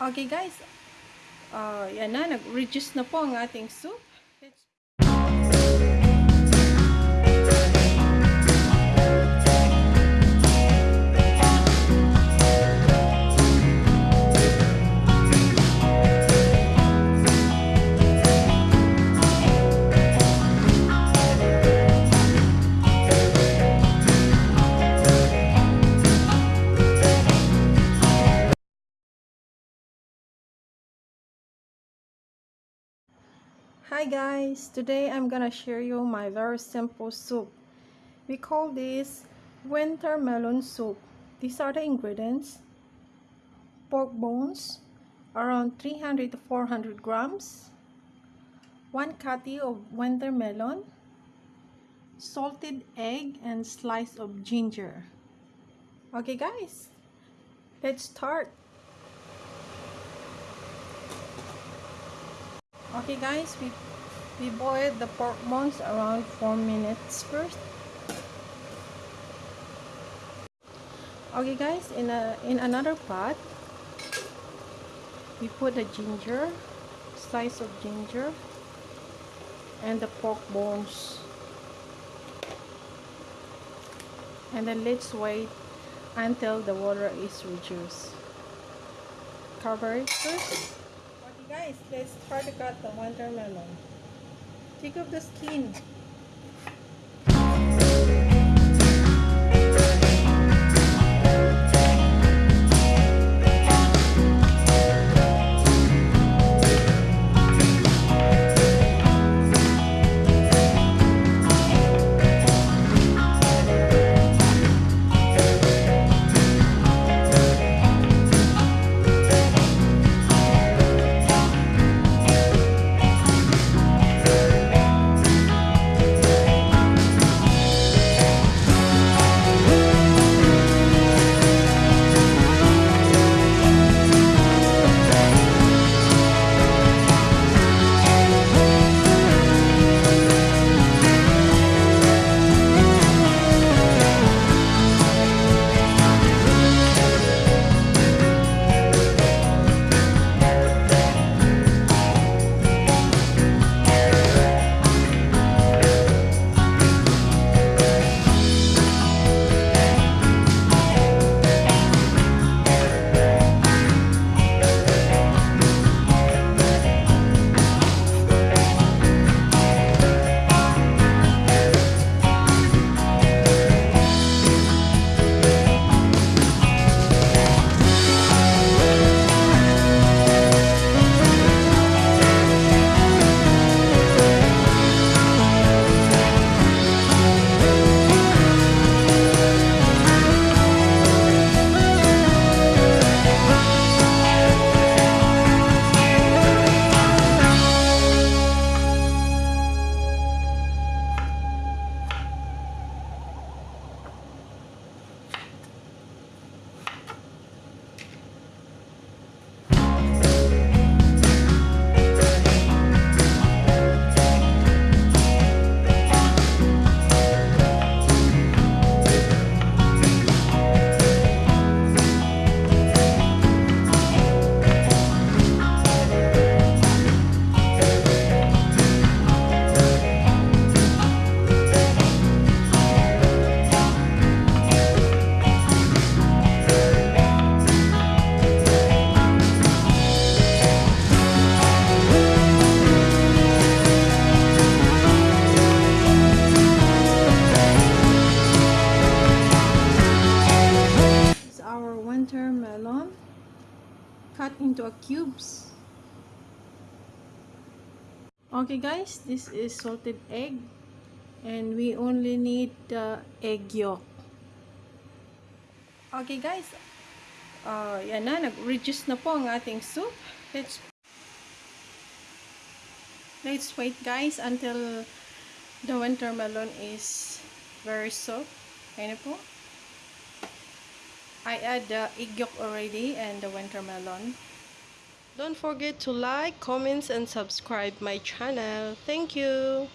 Okay guys, uh, yan na, nag-reduce na po ang ating soup. Hi guys, today I'm gonna share you my very simple soup. We call this winter melon soup. These are the ingredients. Pork bones, around 300 to 400 grams. One cutty of winter melon. Salted egg and slice of ginger. Okay guys, let's start. Okay guys, we we boiled the pork bones around 4 minutes first. Okay guys, in a in another pot, we put the ginger, slice of ginger, and the pork bones. And then let's wait until the water is reduced. Cover it first. Guys, let's try to cut the winter melon. Take off the skin. Cut into a cubes. Okay guys this is salted egg and we only need the egg yolk. Okay guys uh, yan na nag-reduce na po ang ating soup. Let's let's wait guys until the winter melon is very soft. Ayun po I add the egg yolk already and the winter melon. Don't forget to like, comments, and subscribe my channel. Thank you.